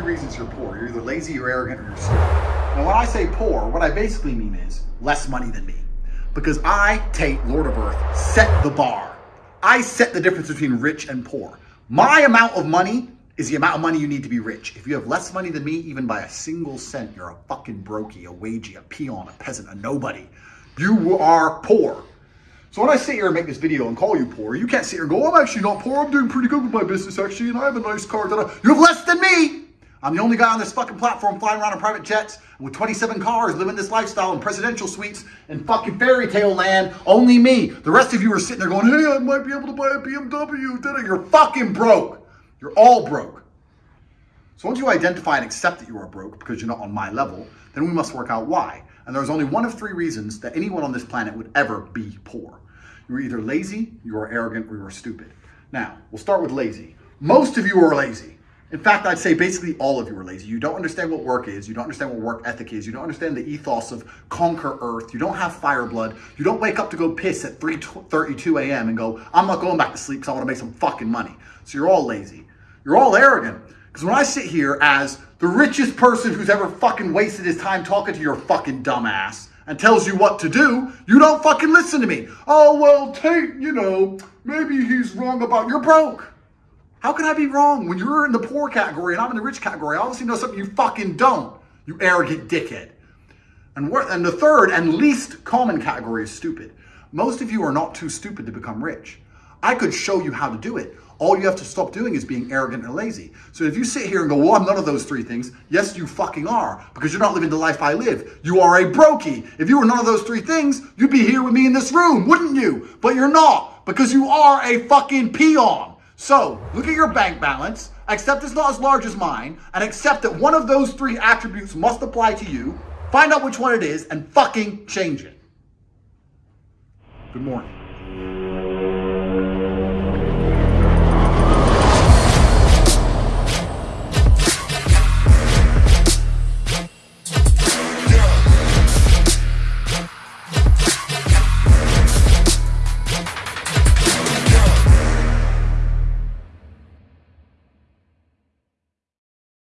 three reasons you're poor. You're either lazy, you're arrogant, or you're stupid. Now, when I say poor, what I basically mean is less money than me. Because I, Tate, Lord of Earth, set the bar. I set the difference between rich and poor. My amount of money is the amount of money you need to be rich. If you have less money than me, even by a single cent, you're a fucking brokey, a wagey, a peon, a peasant, a nobody. You are poor. So when I sit here and make this video and call you poor, you can't sit here and go, oh, I'm actually not poor. I'm doing pretty good with my business actually, and I have a nice car. You have less than me. I'm the only guy on this fucking platform flying around in private jets with 27 cars, living this lifestyle in presidential suites in fucking fairy tale land. Only me. The rest of you are sitting there going, hey, I might be able to buy a BMW. You're fucking broke. You're all broke. So once you identify and accept that you are broke because you're not on my level, then we must work out why. And there's only one of three reasons that anyone on this planet would ever be poor. You're either lazy, you are arrogant, or you are stupid. Now, we'll start with lazy. Most of you are lazy. In fact, I'd say basically all of you are lazy. You don't understand what work is. You don't understand what work ethic is. You don't understand the ethos of conquer earth. You don't have fire blood. You don't wake up to go piss at 3.32 a.m. and go, I'm not going back to sleep because I want to make some fucking money. So you're all lazy. You're all arrogant. Because when I sit here as the richest person who's ever fucking wasted his time talking to your fucking dumbass, and tells you what to do, you don't fucking listen to me. Oh, well, Tate, you know, maybe he's wrong about, you're broke. How can I be wrong when you're in the poor category and I'm in the rich category? I obviously know something you fucking don't, you arrogant dickhead. And, and the third and least common category is stupid. Most of you are not too stupid to become rich. I could show you how to do it. All you have to stop doing is being arrogant and lazy. So if you sit here and go, well, I'm none of those three things, yes, you fucking are, because you're not living the life I live. You are a brokey. If you were none of those three things, you'd be here with me in this room, wouldn't you? But you're not, because you are a fucking peon. So look at your bank balance, accept it's not as large as mine, and accept that one of those three attributes must apply to you, find out which one it is, and fucking change it. Good morning.